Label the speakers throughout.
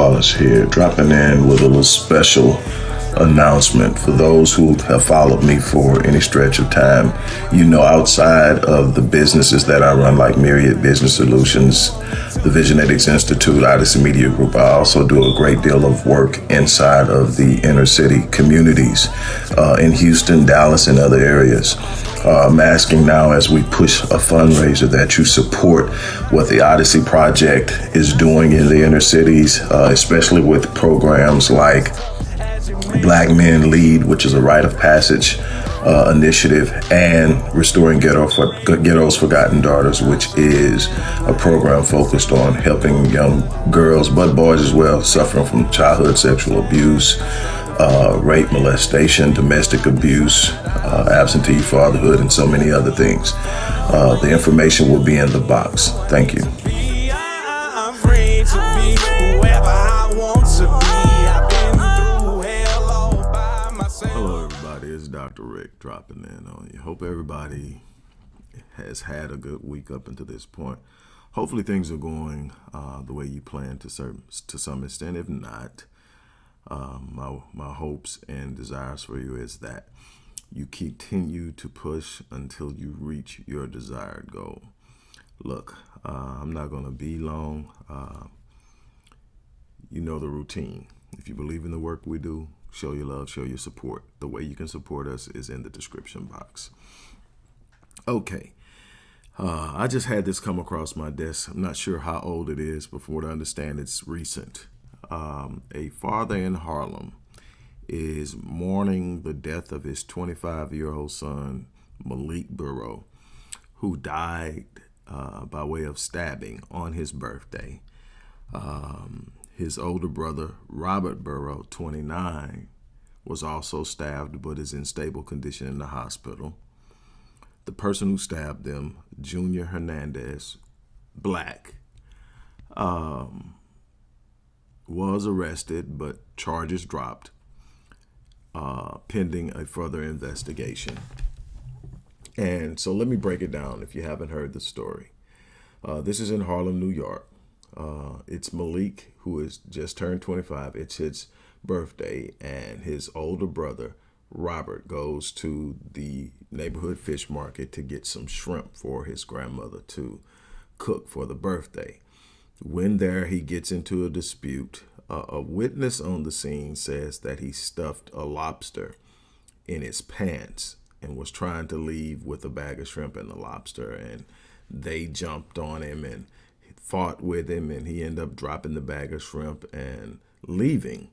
Speaker 1: Wallace here, dropping in with a little special announcement for those who have followed me for any stretch of time. You know, outside of the businesses that I run, like Myriad Business Solutions, the Visionetics Institute, Odyssey Media Group, I also do a great deal of work inside of the inner city communities uh, in Houston, Dallas, and other areas. Uh, I'm asking now as we push a fundraiser that you support what the Odyssey Project is doing in the inner cities, uh, especially with programs like Black Men Lead, which is a rite of passage uh, initiative, and Restoring Ghetto for, Ghetto's Forgotten Daughters, which is a program focused on helping young girls, but boys as well, suffering from childhood sexual abuse, uh, rape, molestation, domestic abuse, uh, absentee fatherhood, and so many other things. Uh, the information will be in the box. Thank you.
Speaker 2: I'm free to be whoever I want to be. I've been through hell all by myself.
Speaker 1: Hello, everybody. It's Dr. Rick dropping in on you. Hope everybody has had a good week up until this point. Hopefully, things are going uh, the way you plan to certain, to some extent. If not, um, my my hopes and desires for you is that you continue to push until you reach your desired goal. Look, uh, I'm not going to be long. Uh, you know the routine. If you believe in the work we do, show your love, show your support. The way you can support us is in the description box. Okay. Uh, I just had this come across my desk. I'm not sure how old it is, but what I understand, it's recent. Um, a father in Harlem is mourning the death of his 25 year old son, Malik Burrow, who died uh, by way of stabbing on his birthday. Um, his older brother, Robert Burrow, 29, was also stabbed but is in stable condition in the hospital. The person who stabbed them, Junior Hernandez, black, um, was arrested but charges dropped uh, pending a further investigation. And so let me break it down if you haven't heard the story. Uh, this is in Harlem, New York. Uh, it's Malik, who has just turned 25. It's his birthday, and his older brother, Robert, goes to the neighborhood fish market to get some shrimp for his grandmother to cook for the birthday. When there, he gets into a dispute. Uh, a witness on the scene says that he stuffed a lobster in his pants and was trying to leave with a bag of shrimp and the lobster. And they jumped on him and fought with him, and he ended up dropping the bag of shrimp and leaving.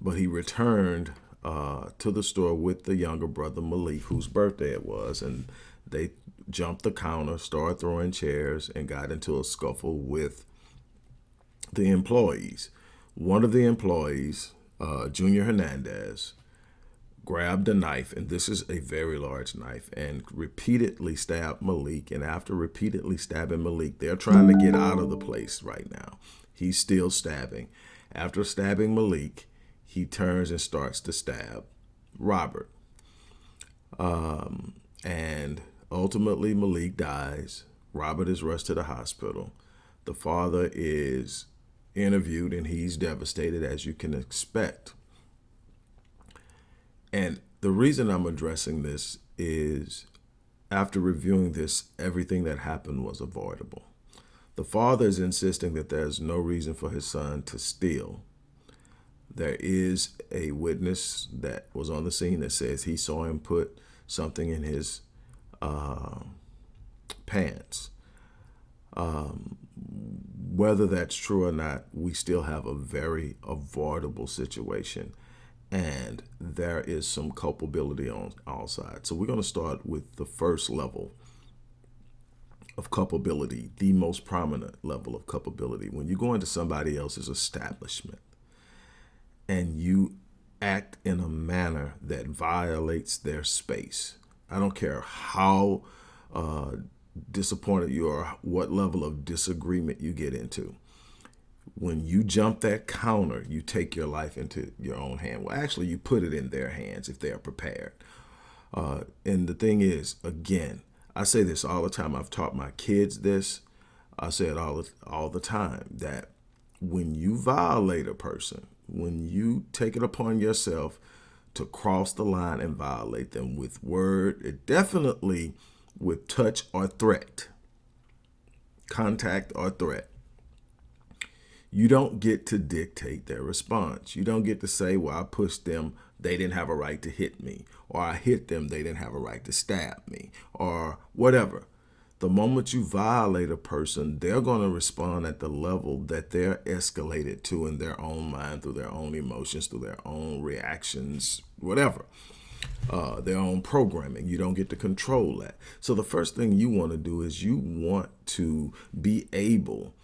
Speaker 1: But he returned uh, to the store with the younger brother, Malik, whose birthday it was. And they jumped the counter, started throwing chairs, and got into a scuffle with the employees. One of the employees, uh, Junior Hernandez, grabbed a knife, and this is a very large knife, and repeatedly stabbed Malik. And after repeatedly stabbing Malik, they're trying to get out of the place right now. He's still stabbing. After stabbing Malik, he turns and starts to stab Robert. Um, and ultimately, Malik dies. Robert is rushed to the hospital. The father is interviewed and he's devastated as you can expect. And the reason I'm addressing this is after reviewing this, everything that happened was avoidable. The father is insisting that there's no reason for his son to steal. There is a witness that was on the scene that says he saw him put something in his uh, pants. Um, whether that's true or not, we still have a very avoidable situation. And there is some culpability on all sides. So we're going to start with the first level of culpability, the most prominent level of culpability. When you go into somebody else's establishment and you act in a manner that violates their space, I don't care how uh, disappointed you are, what level of disagreement you get into. When you jump that counter, you take your life into your own hand. Well, actually, you put it in their hands if they are prepared. Uh, and the thing is, again, I say this all the time. I've taught my kids this. I say it all all the time that when you violate a person, when you take it upon yourself to cross the line and violate them with word, it definitely with touch or threat, contact or threat, you don't get to dictate their response. You don't get to say, well, I pushed them, they didn't have a right to hit me, or I hit them, they didn't have a right to stab me, or whatever. The moment you violate a person, they're going to respond at the level that they're escalated to in their own mind, through their own emotions, through their own reactions, whatever. Uh, their own programming. You don't get to control that. So the first thing you want to do is you want to be able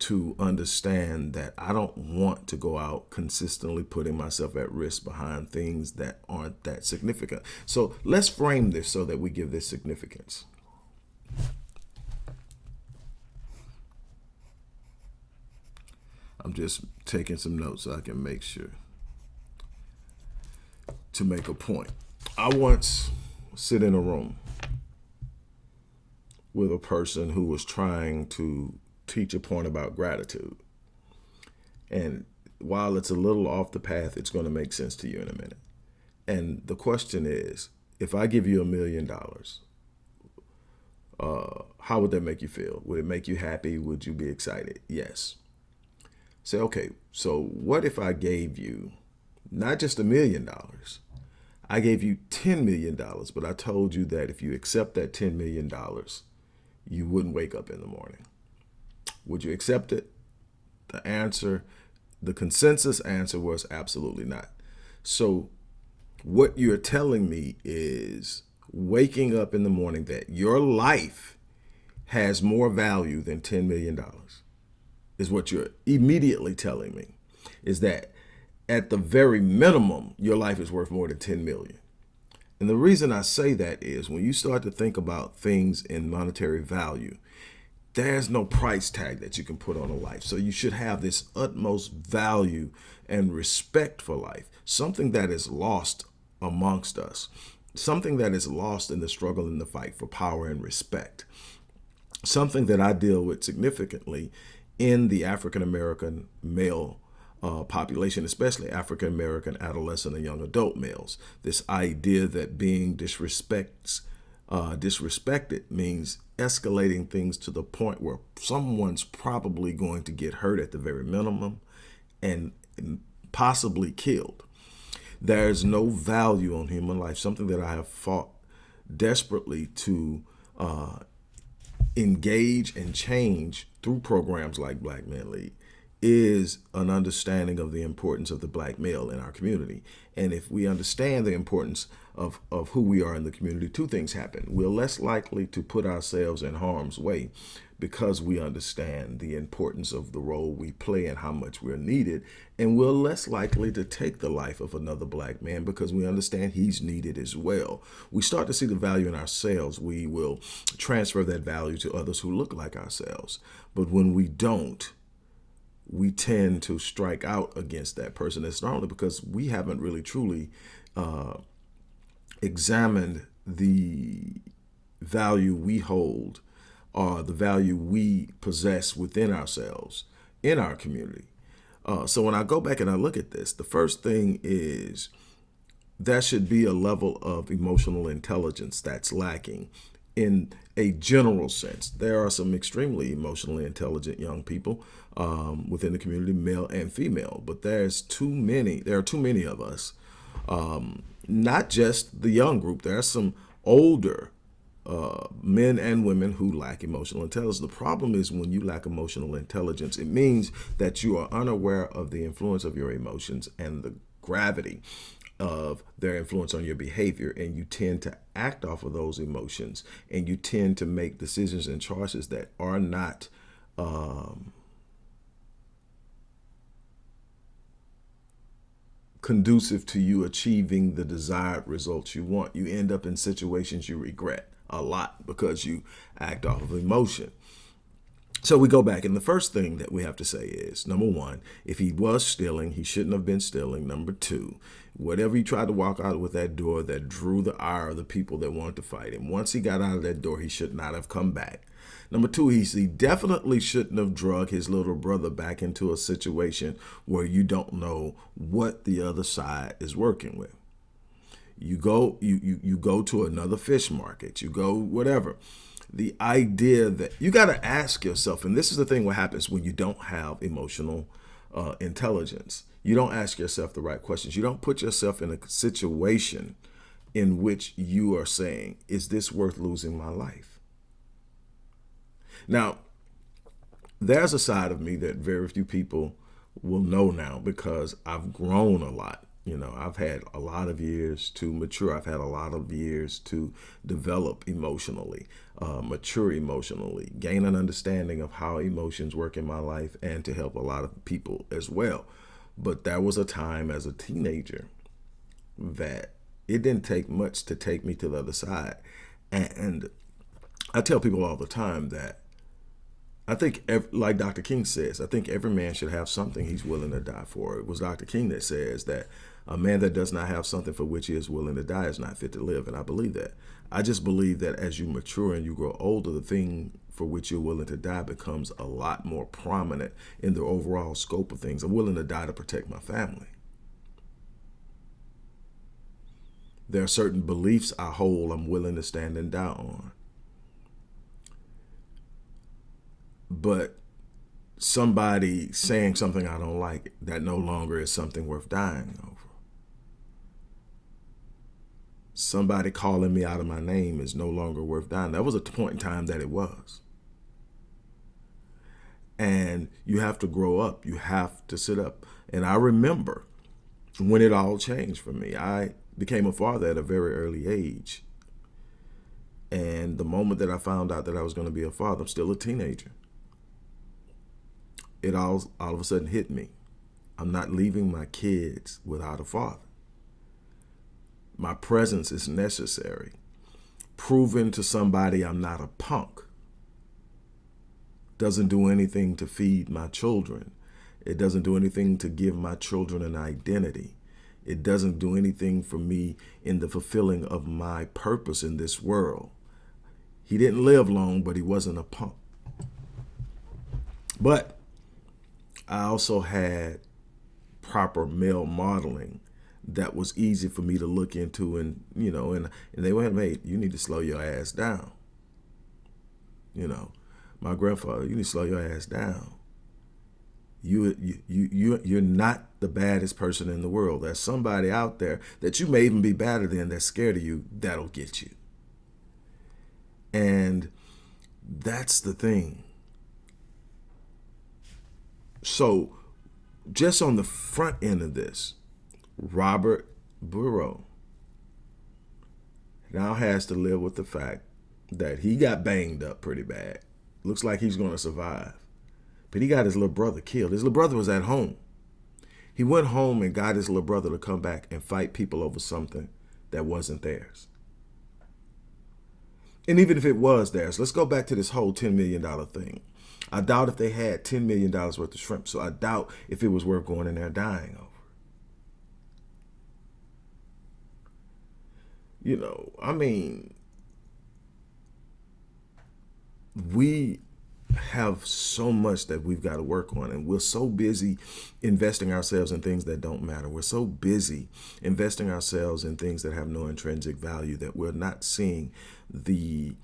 Speaker 1: to understand that I don't want to go out consistently putting myself at risk behind things that aren't that significant. So let's frame this so that we give this significance. I'm just taking some notes so I can make sure to make a point. I once sit in a room with a person who was trying to teach a point about gratitude. And while it's a little off the path, it's going to make sense to you in a minute. And the question is, if I give you a million dollars, uh, how would that make you feel? Would it make you happy? Would you be excited? Yes. Say, okay, so what if I gave you not just a million dollars, I gave you $10 million, but I told you that if you accept that $10 million, you wouldn't wake up in the morning. Would you accept it? The answer, the consensus answer was absolutely not. So what you're telling me is waking up in the morning that your life has more value than $10 million is what you're immediately telling me is that at the very minimum, your life is worth more than 10 million. And the reason I say that is when you start to think about things in monetary value, there's no price tag that you can put on a life. So you should have this utmost value and respect for life, something that is lost amongst us, something that is lost in the struggle and the fight for power and respect. Something that I deal with significantly in the African-American male uh, population, especially African-American adolescent and young adult males. This idea that being disrespects uh, disrespected means escalating things to the point where someone's probably going to get hurt at the very minimum and possibly killed. There's no value on human life, something that I have fought desperately to uh, engage and change through programs like Black Men Lead is an understanding of the importance of the black male in our community. And if we understand the importance of, of who we are in the community, two things happen. We're less likely to put ourselves in harm's way because we understand the importance of the role we play and how much we're needed. And we're less likely to take the life of another black man because we understand he's needed as well. We start to see the value in ourselves. We will transfer that value to others who look like ourselves. But when we don't, we tend to strike out against that person. It's not only because we haven't really truly uh, examined the value we hold or the value we possess within ourselves in our community. Uh, so when I go back and I look at this, the first thing is that should be a level of emotional intelligence that's lacking in a general sense. There are some extremely emotionally intelligent young people um, within the community, male and female, but there's too many, there are too many of us, um, not just the young group, there are some older uh, men and women who lack emotional intelligence. The problem is when you lack emotional intelligence, it means that you are unaware of the influence of your emotions and the gravity of their influence on your behavior and you tend to act off of those emotions and you tend to make decisions and choices that are not um, conducive to you achieving the desired results you want. You end up in situations you regret a lot because you act off of emotion. So we go back, and the first thing that we have to say is, number one, if he was stealing, he shouldn't have been stealing. Number two, whatever he tried to walk out with that door that drew the ire of the people that wanted to fight him, once he got out of that door, he should not have come back. Number two, he, definitely shouldn't have drug his little brother back into a situation where you don't know what the other side is working with. You go, you, you, you go to another fish market, you go whatever. The idea that you got to ask yourself, and this is the thing what happens when you don't have emotional uh, intelligence. You don't ask yourself the right questions. You don't put yourself in a situation in which you are saying, is this worth losing my life? Now, there's a side of me that very few people will know now because I've grown a lot. You know, I've had a lot of years to mature. I've had a lot of years to develop emotionally, uh, mature emotionally, gain an understanding of how emotions work in my life and to help a lot of people as well. But that was a time as a teenager that it didn't take much to take me to the other side. And I tell people all the time that I think, like Dr. King says, I think every man should have something he's willing to die for. It was Dr. King that says that a man that does not have something for which he is willing to die is not fit to live. And I believe that. I just believe that as you mature and you grow older, the thing for which you're willing to die becomes a lot more prominent in the overall scope of things. I'm willing to die to protect my family. There are certain beliefs I hold I'm willing to stand and die on. But somebody saying something I don't like, that no longer is something worth dying over. Somebody calling me out of my name is no longer worth dying. That was a point in time that it was. And you have to grow up. You have to sit up. And I remember when it all changed for me. I became a father at a very early age. And the moment that I found out that I was going to be a father, I'm still a teenager it all, all of a sudden hit me. I'm not leaving my kids without a father. My presence is necessary. Proving to somebody I'm not a punk doesn't do anything to feed my children. It doesn't do anything to give my children an identity. It doesn't do anything for me in the fulfilling of my purpose in this world. He didn't live long, but he wasn't a punk. But I also had proper male modeling that was easy for me to look into and, you know, and, and they went, mate, you need to slow your ass down. You know, my grandfather, you need to slow your ass down. You, you, you, you, you're not the baddest person in the world. There's somebody out there that you may even be better than that's scared of you. That'll get you. And that's the thing. So just on the front end of this, Robert Burrow now has to live with the fact that he got banged up pretty bad. Looks like he's going to survive. But he got his little brother killed. His little brother was at home. He went home and got his little brother to come back and fight people over something that wasn't theirs. And even if it was theirs, let's go back to this whole $10 million thing. I doubt if they had $10 million worth of shrimp. So I doubt if it was worth going in there dying over. You know, I mean, we have so much that we've got to work on and we're so busy investing ourselves in things that don't matter we're so busy investing ourselves in things that have no intrinsic value that we're not seeing the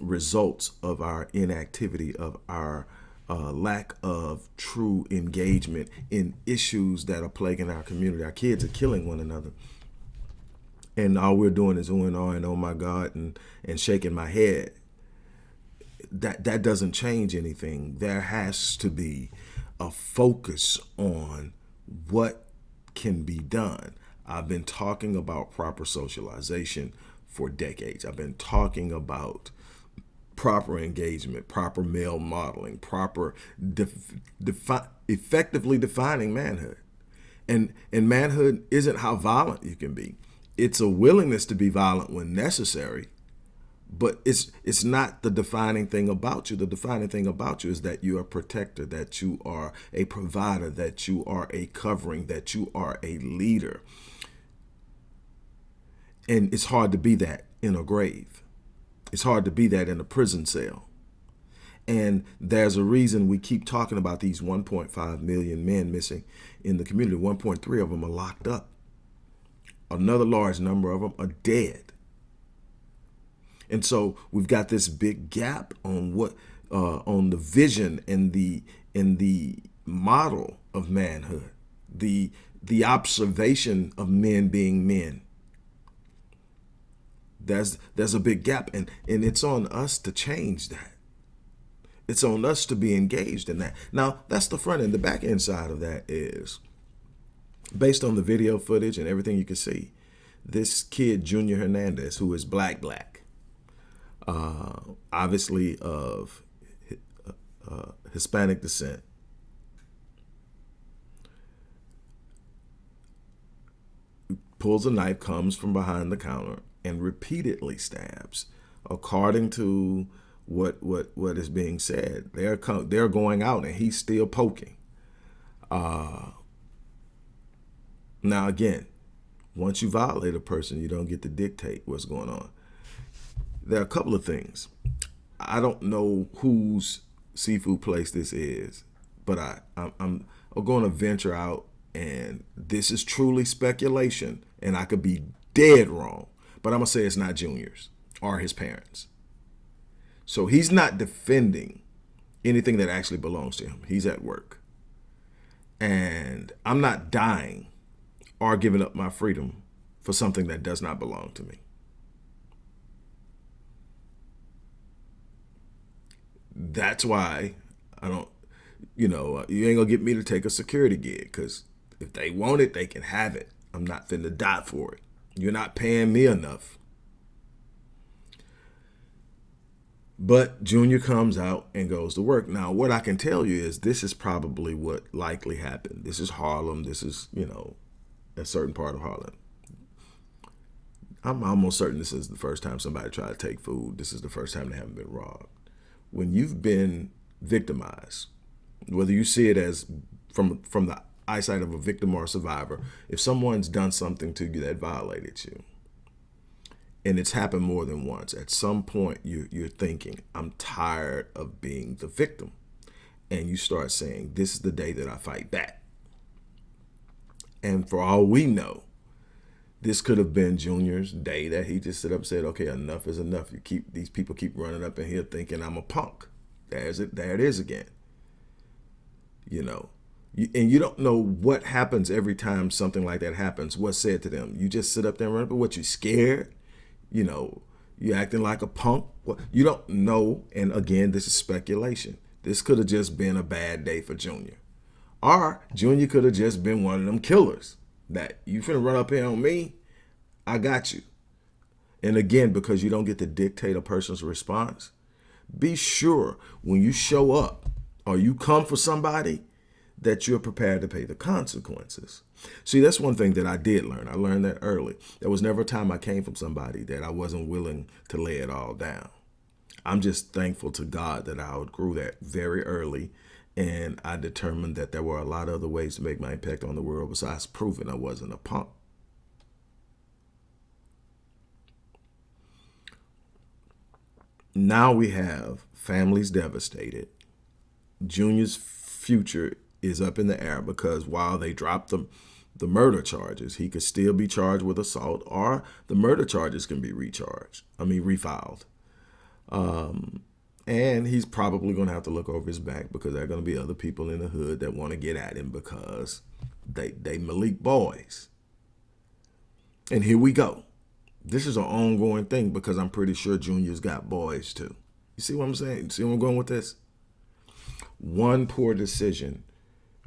Speaker 1: results of our inactivity, of our uh, lack of true engagement in issues that are plaguing our community. Our kids are killing one another. And all we're doing is oohing oh and oh my God and, and shaking my head. That, that doesn't change anything. There has to be a focus on what can be done. I've been talking about proper socialization for decades. I've been talking about proper engagement, proper male modeling, proper def defi effectively defining manhood. And, and manhood isn't how violent you can be. It's a willingness to be violent when necessary, but it's it's not the defining thing about you. The defining thing about you is that you are a protector, that you are a provider, that you are a covering, that you are a leader. And it's hard to be that in a grave. It's hard to be that in a prison cell. And there's a reason we keep talking about these 1.5 million men missing in the community. 1.3 of them are locked up. Another large number of them are dead. And so we've got this big gap on what uh, on the vision and the in the model of manhood, the the observation of men being men. There's there's a big gap, and and it's on us to change that. It's on us to be engaged in that. Now that's the front end. The back end side of that is based on the video footage and everything you can see. This kid, Junior Hernandez, who is black black, uh, obviously of uh, Hispanic descent, pulls a knife, comes from behind the counter, and repeatedly stabs. According to what what what is being said, they're they're going out, and he's still poking. Uh, now again, once you violate a person, you don't get to dictate what's going on. There are a couple of things. I don't know whose seafood place this is, but I I'm, I'm going to venture out, and this is truly speculation and I could be dead wrong, but I'm going to say it's not Junior's or his parents. So he's not defending anything that actually belongs to him. He's at work. And I'm not dying or giving up my freedom for something that does not belong to me. That's why I don't, you know, uh, you ain't gonna get me to take a security gig because if they want it, they can have it. I'm not finna die for it. You're not paying me enough. But Junior comes out and goes to work. Now, what I can tell you is this is probably what likely happened. This is Harlem. This is, you know, a certain part of Harlem. I'm almost certain this is the first time somebody tried to take food. This is the first time they haven't been robbed. When you've been victimized, whether you see it as from from the eyesight of a victim or a survivor, if someone's done something to you that violated you, and it's happened more than once, at some point you, you're thinking, I'm tired of being the victim. And you start saying, this is the day that I fight back. And for all we know, this could have been Junior's day that he just stood up and said, okay, enough is enough. You keep these people keep running up in here thinking I'm a punk. There's it. There it is again. You know, and you don't know what happens every time something like that happens. What's said to them? You just sit up there and run. But what you scared? You know, you acting like a punk. What you don't know. And again, this is speculation. This could have just been a bad day for Junior, or Junior could have just been one of them killers that you finna run up here on me. I got you. And again, because you don't get to dictate a person's response, be sure when you show up or you come for somebody that you're prepared to pay the consequences. See, that's one thing that I did learn. I learned that early. There was never a time I came from somebody that I wasn't willing to lay it all down. I'm just thankful to God that I outgrew that very early. And I determined that there were a lot of other ways to make my impact on the world besides proving I wasn't a punk. Now we have families devastated. Junior's future is up in the air because while they dropped the, the murder charges, he could still be charged with assault or the murder charges can be recharged, I mean, refiled. Um, and he's probably going to have to look over his back because there are going to be other people in the hood that want to get at him because they, they Malik boys. And here we go. This is an ongoing thing because I'm pretty sure Junior's got boys too. You see what I'm saying? You see where I'm going with this? One poor decision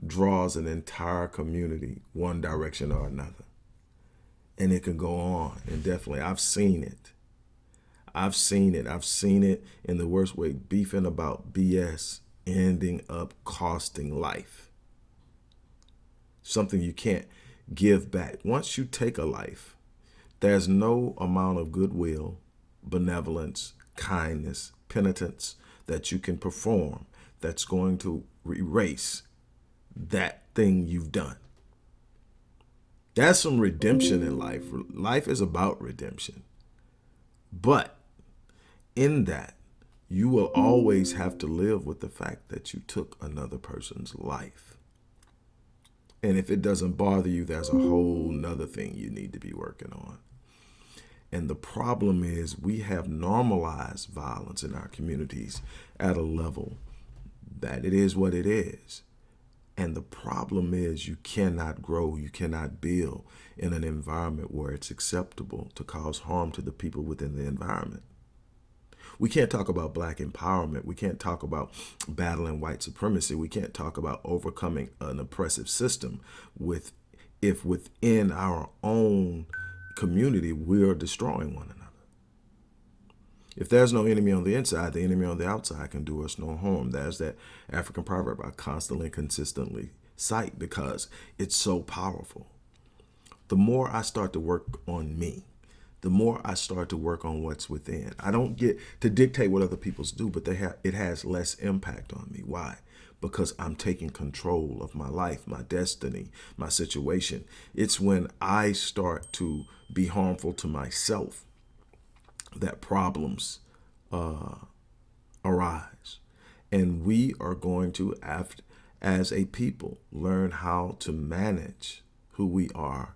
Speaker 1: draws an entire community one direction or another. And it can go on indefinitely. I've seen it. I've seen it. I've seen it in the worst way, beefing about BS ending up costing life. Something you can't give back. Once you take a life, there's no amount of goodwill, benevolence, kindness, penitence that you can perform that's going to erase that thing you've done. That's some redemption in life. Life is about redemption. But in that, you will always mm. have to live with the fact that you took another person's life. And if it doesn't bother you, there's a whole mm. nother thing you need to be working on. And the problem is we have normalized violence in our communities at a level that it is what it is. And the problem is you cannot grow, you cannot build in an environment where it's acceptable to cause harm to the people within the environment. We can't talk about black empowerment. We can't talk about battling white supremacy. We can't talk about overcoming an oppressive system with if within our own community we are destroying one another. If there's no enemy on the inside, the enemy on the outside can do us no harm. There's that African proverb I constantly consistently cite because it's so powerful. The more I start to work on me, the more I start to work on what's within. I don't get to dictate what other people's do, but they have it has less impact on me. Why? Because I'm taking control of my life, my destiny, my situation. It's when I start to be harmful to myself that problems uh, arise. And we are going to, as a people, learn how to manage who we are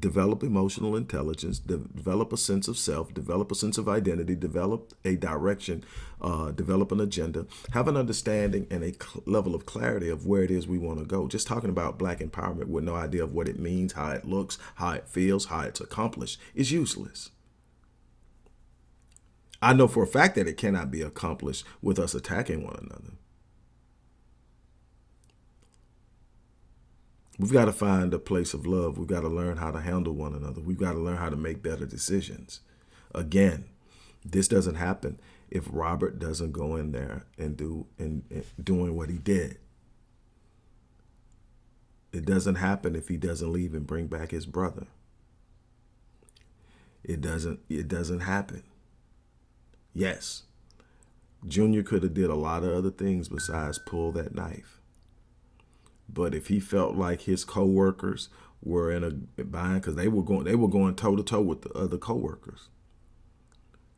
Speaker 1: develop emotional intelligence, de develop a sense of self, develop a sense of identity, develop a direction, uh, develop an agenda, have an understanding and a level of clarity of where it is we want to go. Just talking about black empowerment with no idea of what it means, how it looks, how it feels, how it's accomplished is useless. I know for a fact that it cannot be accomplished with us attacking one another. We've got to find a place of love. We've got to learn how to handle one another. We've got to learn how to make better decisions. Again, this doesn't happen if Robert doesn't go in there and do and, and doing what he did. It doesn't happen if he doesn't leave and bring back his brother. It doesn't it doesn't happen. Yes. Junior could have did a lot of other things besides pull that knife. But if he felt like his coworkers were in a bind because they were going they were going toe to toe with the other coworkers,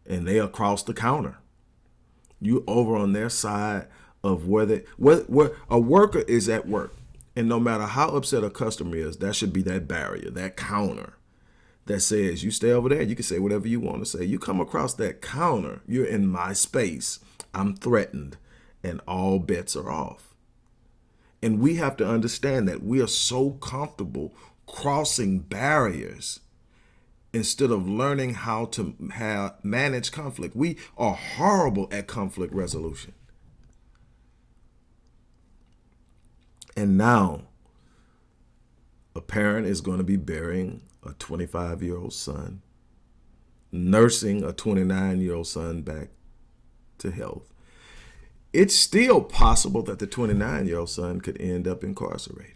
Speaker 1: and they across the counter, you over on their side of where, where a worker is at work, and no matter how upset a customer is, that should be that barrier, that counter that says you stay over there, you can say whatever you want to say. You come across that counter, you're in my space, I'm threatened, and all bets are off. And we have to understand that we are so comfortable crossing barriers instead of learning how to manage conflict. We are horrible at conflict resolution. And now a parent is going to be burying a 25 year old son, nursing a 29 year old son back to health it's still possible that the 29 year old son could end up incarcerated.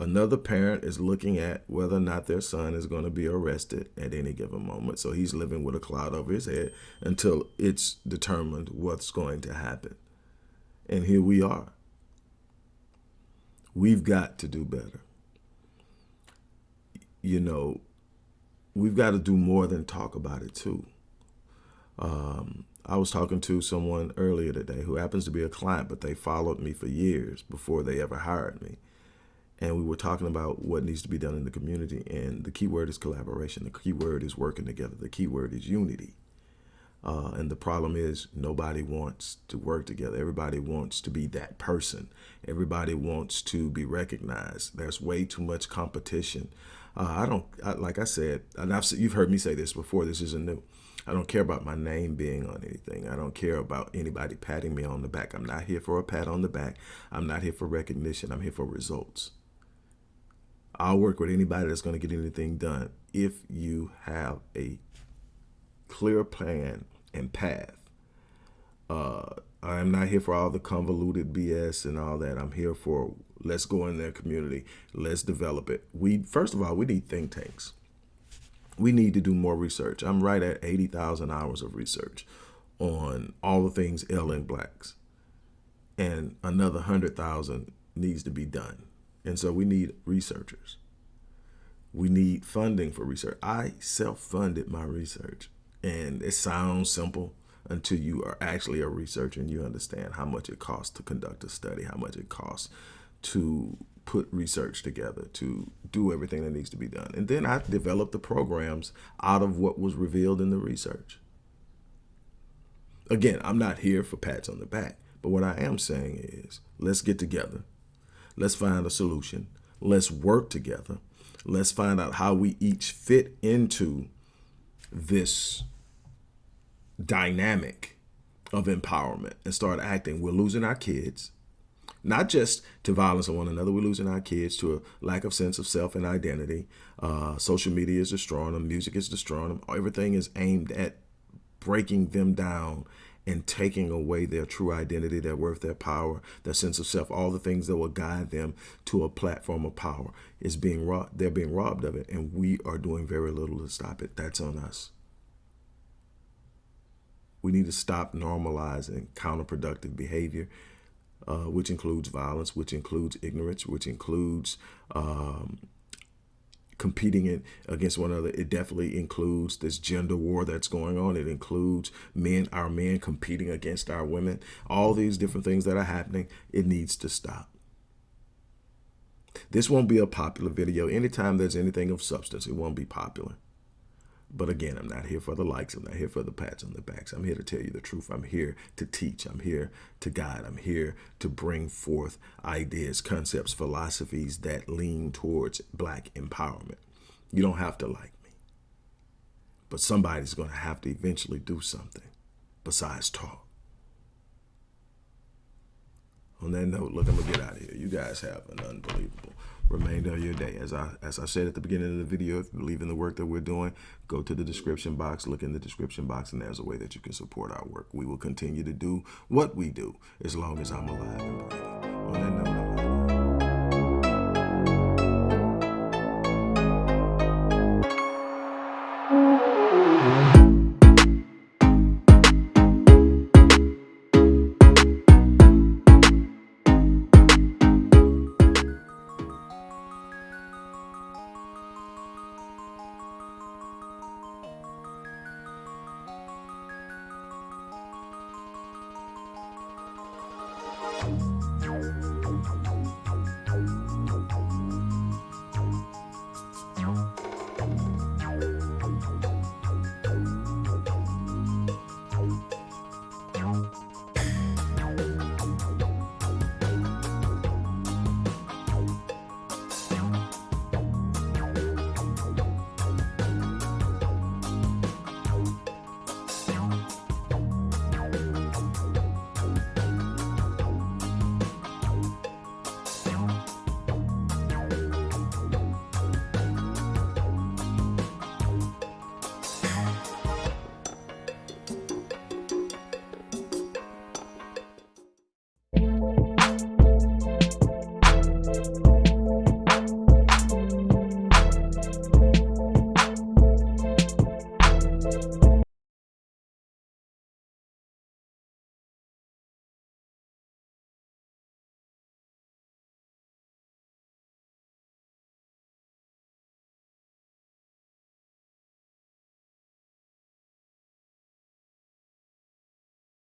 Speaker 1: Another parent is looking at whether or not their son is going to be arrested at any given moment. So he's living with a cloud over his head until it's determined what's going to happen. And here we are. We've got to do better. You know, we've got to do more than talk about it too. Um, I was talking to someone earlier today who happens to be a client, but they followed me for years before they ever hired me. And we were talking about what needs to be done in the community. And the key word is collaboration. The key word is working together. The key word is unity. Uh, and the problem is nobody wants to work together. Everybody wants to be that person. Everybody wants to be recognized. There's way too much competition. Uh, I don't, I, like I said, and I've, you've heard me say this before, this isn't new. I don't care about my name being on anything. I don't care about anybody patting me on the back. I'm not here for a pat on the back. I'm not here for recognition. I'm here for results. I'll work with anybody that's going to get anything done if you have a clear plan and path. Uh, I'm not here for all the convoluted BS and all that. I'm here for let's go in their community. Let's develop it. We First of all, we need think tanks we need to do more research. I'm right at 80,000 hours of research on all the things ailing blacks. And another 100,000 needs to be done. And so we need researchers. We need funding for research. I self-funded my research. And it sounds simple until you are actually a researcher and you understand how much it costs to conduct a study, how much it costs to put research together, to do everything that needs to be done. And then I developed the programs out of what was revealed in the research. Again, I'm not here for pats on the back, but what I am saying is let's get together. Let's find a solution. Let's work together. Let's find out how we each fit into this dynamic of empowerment and start acting. We're losing our kids, not just to violence on one another. We're losing our kids to a lack of sense of self and identity. Uh, social media is destroying them. Music is destroying them. Everything is aimed at breaking them down and taking away their true identity, their worth, their power, their sense of self, all the things that will guide them to a platform of power is being robbed. They're being robbed of it, and we are doing very little to stop it. That's on us. We need to stop normalizing counterproductive behavior, uh, which includes violence, which includes ignorance, which includes um, competing it against one another. It definitely includes this gender war that's going on. It includes men, our men competing against our women. All these different things that are happening, it needs to stop. This won't be a popular video. Anytime there's anything of substance, it won't be popular. But again, I'm not here for the likes. I'm not here for the pats on the backs. I'm here to tell you the truth. I'm here to teach. I'm here to guide. I'm here to bring forth ideas, concepts, philosophies that lean towards black empowerment. You don't have to like me. But somebody's going to have to eventually do something besides talk. On that note, look, I'm going to get out of here. You guys have an unbelievable remainder of your day. As I as I said at the beginning of the video, if you believe in the work that we're doing, go to the description box, look in the description box, and there's a way that you can support our work. We will continue to do what we do as long as I'm alive and breathing. On that note,